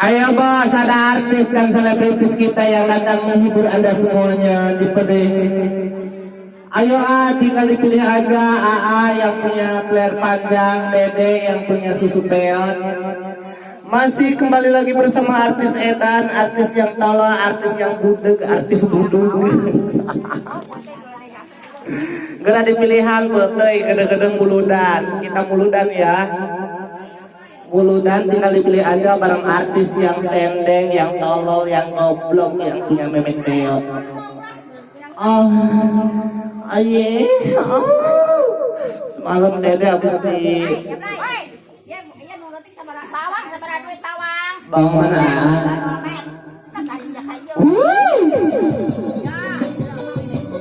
Ayo bos, ada artis dan selebritis kita yang datang menghibur anda semuanya di PD. Ayo A, tinggal dipilih aja AA yang punya player panjang, Dede yang punya susu peon. Masih kembali lagi bersama artis Edan, artis yang tolol, artis yang budeg, artis budug. Gak ada pilihan, betul, gede-gede muludan. Kita muludan ya. Muludan tinggal dipilih aja barang artis yang sendeng, yang tolol, yang goblok, yang punya memek peot. Oh, aye, oh. Semalam Dede habis di bawang mana?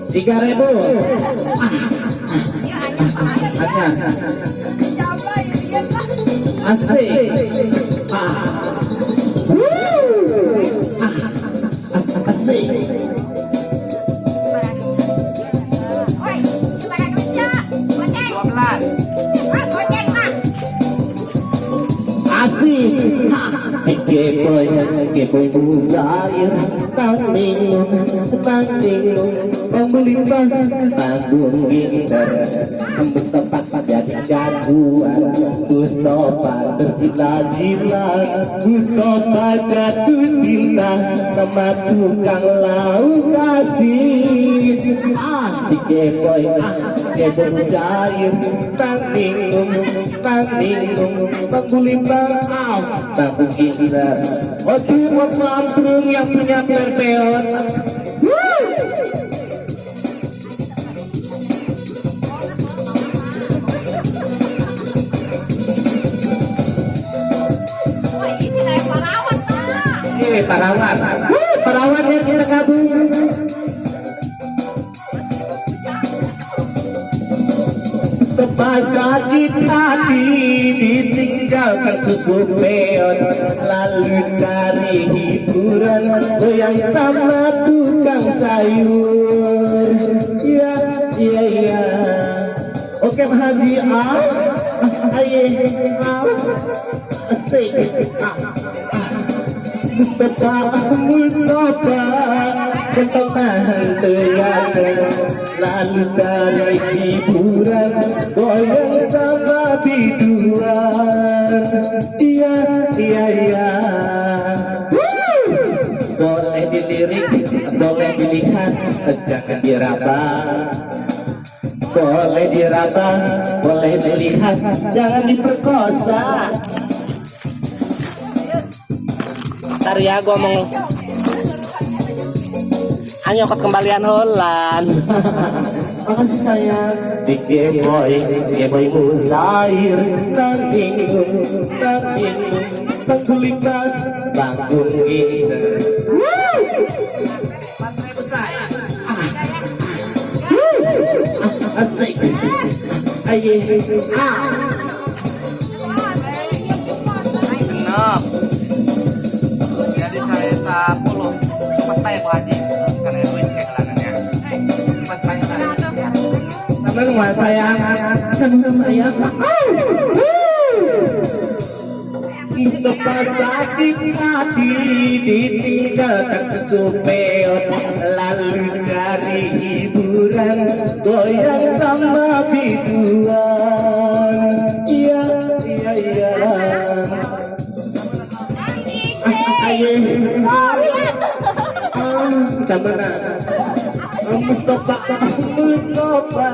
Tiga ribu. Aja. Ah. Wuh. Ah. 12. Ah, mah. Asik. Kepoy, kepoy muzair, tanding, tanding, pembelitan, panggung gitar, tembus tempat jadi jagoan, Mustafa tergila-gila, Mustafa jatuh cinta sama tukang lauk kasih. Ah, di kepoy, ah, kepoy cair, tanding, tanding, pembelitan, ah, panggung gitar. Oke, buat mamprung yang punya perpeot. Oke, Parawat yang kita gabung. Hati ditinggalkan susu peon Lalu cari hiburan goyang sama tukang sayur. Ya, iya, iya Oke Haji, ah, aye, ah, asik, ah. Mustafa, Mustafa Kentang hantu Lalu cari hiburan Goyang sama biduan Iya, iya, iya! Boleh dilirik, boleh dilihat Jangan diraba Boleh diraba, boleh dilihat Jangan diperkosa Ntar ya gue mau Ayo ke kembalian Holland Makasih sayang Di Boy Boy Muzair Tanding Tanding Tengkulipan Bangun Gisa Asik Aye Ah Genep. Jadi saya 10 Pas saya Bu Haji. Karena duit kayak gelangannya Pas saya Senang mas sayang Senang sayang Mustafa sakit hati ditinggalkan lalu cari hiburan goyang sama. biduan iya iya iya ayo Camana Mustafa Mustafa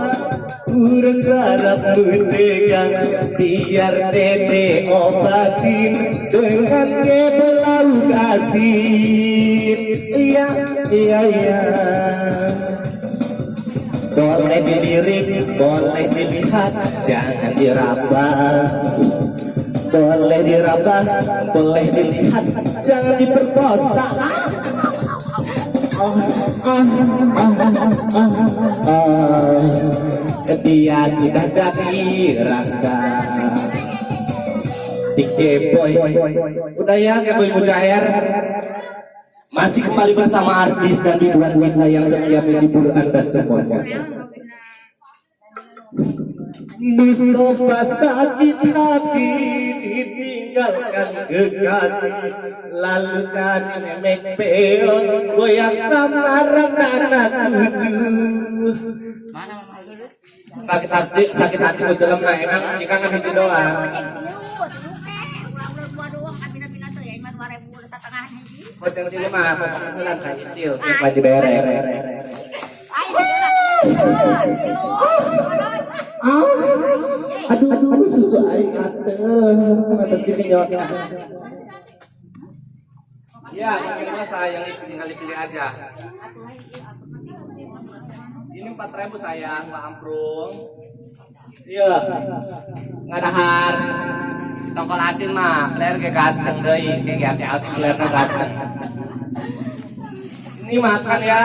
Kurang harap mendegang Biar dede obatin Dengan kebelau kasih Iya, iya, iya. Boleh dilirik, boleh dilihat Jangan diraba Boleh diraba, boleh dilihat Jangan diperkosa dia sudah jadi rangga. Dike boy. Udah ya boy mujair masih kembali bersama artis dan hiburan wanita yang setia menghibur anda semuanya Mustafa sakit hati ditinggalkan kekasih. Lalu jadi memek peon goyang sama nana tujuh. Sakit hati, sakit hati gue dalam nah emang jika kan hati doang Boceng di rumah, pemakanan kan kecil, apa diberek Ah, aduh, susu atas. Iya, kecilnya sayang tinggal dipilih aja. Ini empat ribu sayang, Pak Amprung. Iya, Ngadahar. Tongkol asin mah, player kayak gaceng deh, kayak kayak kayak player gaceng. Ini makan ya.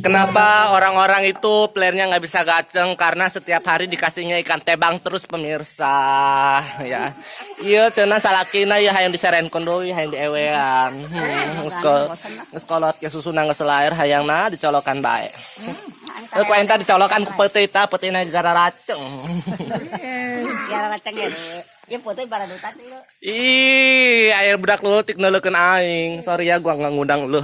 Kenapa orang-orang itu playernya nggak bisa gaceng? Karena setiap hari dikasihnya ikan tebang terus pemirsa. Ya. Iya cina salakina ya hayang diseren kondoi hayang diewean. Hmm, ngeskol ngeskolot ke susu nang selair hayang na dicolokan baik. Eh, ku enta dicolokan ku peti ta peti na gara raceng. Ya racang ya. Ya foto para dutan dulu. ih air budak lu tik neulekeun aing. Sorry ya gua nggak ngundang lu